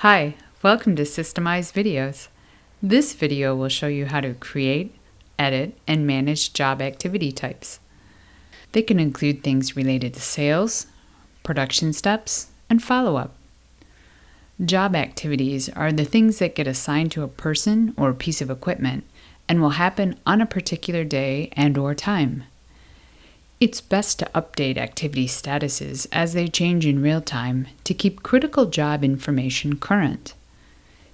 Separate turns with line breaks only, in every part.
Hi, welcome to Systemize Videos. This video will show you how to create, edit, and manage job activity types. They can include things related to sales, production steps, and follow-up. Job activities are the things that get assigned to a person or piece of equipment and will happen on a particular day and or time. It's best to update activity statuses as they change in real time to keep critical job information current.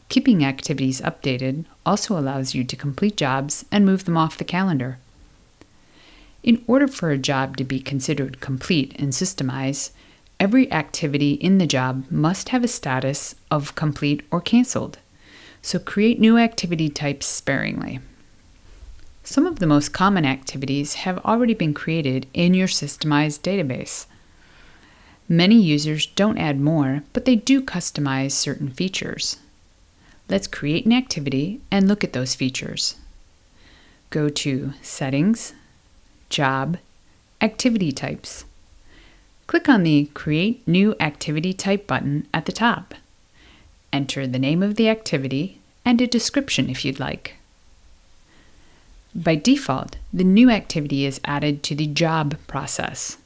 Keeping activities updated also allows you to complete jobs and move them off the calendar. In order for a job to be considered complete and systemized, every activity in the job must have a status of complete or canceled, so create new activity types sparingly. Some of the most common activities have already been created in your Systemize database. Many users don't add more, but they do customize certain features. Let's create an activity and look at those features. Go to Settings, Job, Activity Types. Click on the Create New Activity Type button at the top. Enter the name of the activity and a description if you'd like. By default, the new activity is added to the job process.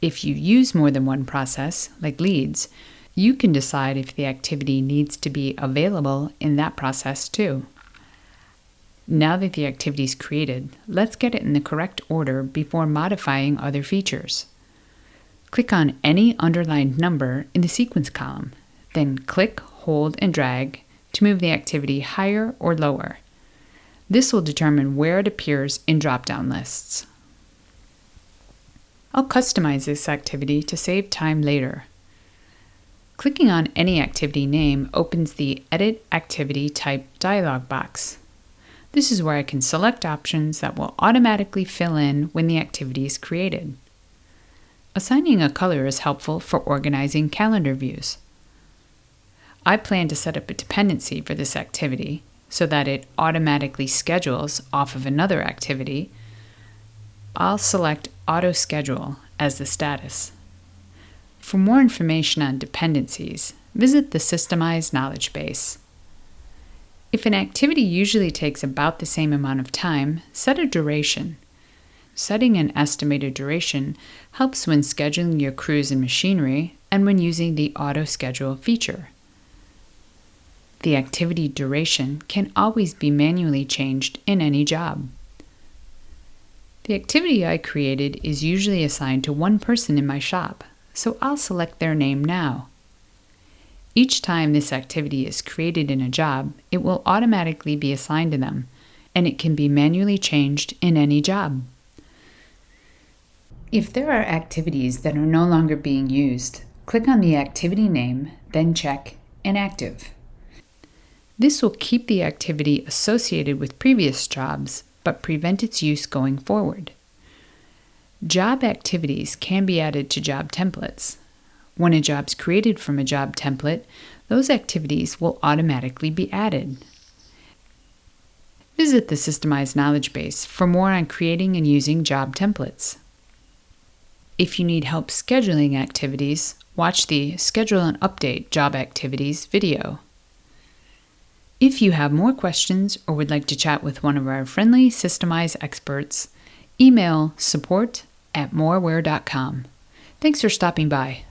If you use more than one process, like leads, you can decide if the activity needs to be available in that process too. Now that the activity is created, let's get it in the correct order before modifying other features. Click on any underlined number in the sequence column, then click, hold, and drag to move the activity higher or lower. This will determine where it appears in drop-down lists. I'll customize this activity to save time later. Clicking on any activity name opens the Edit Activity Type dialog box. This is where I can select options that will automatically fill in when the activity is created. Assigning a color is helpful for organizing calendar views. I plan to set up a dependency for this activity, so that it automatically schedules off of another activity, I'll select Auto Schedule as the status. For more information on dependencies, visit the Systemize knowledge base. If an activity usually takes about the same amount of time, set a duration. Setting an estimated duration helps when scheduling your crews and machinery and when using the Auto Schedule feature. The activity duration can always be manually changed in any job. The activity I created is usually assigned to one person in my shop, so I'll select their name now. Each time this activity is created in a job, it will automatically be assigned to them, and it can be manually changed in any job. If there are activities that are no longer being used, click on the activity name, then check Inactive. This will keep the activity associated with previous jobs, but prevent its use going forward. Job activities can be added to job templates. When a job is created from a job template, those activities will automatically be added. Visit the Systemize Knowledge Base for more on creating and using job templates. If you need help scheduling activities, watch the Schedule and Update Job Activities video. If you have more questions or would like to chat with one of our friendly Systemize experts, email support at moraware.com. Thanks for stopping by.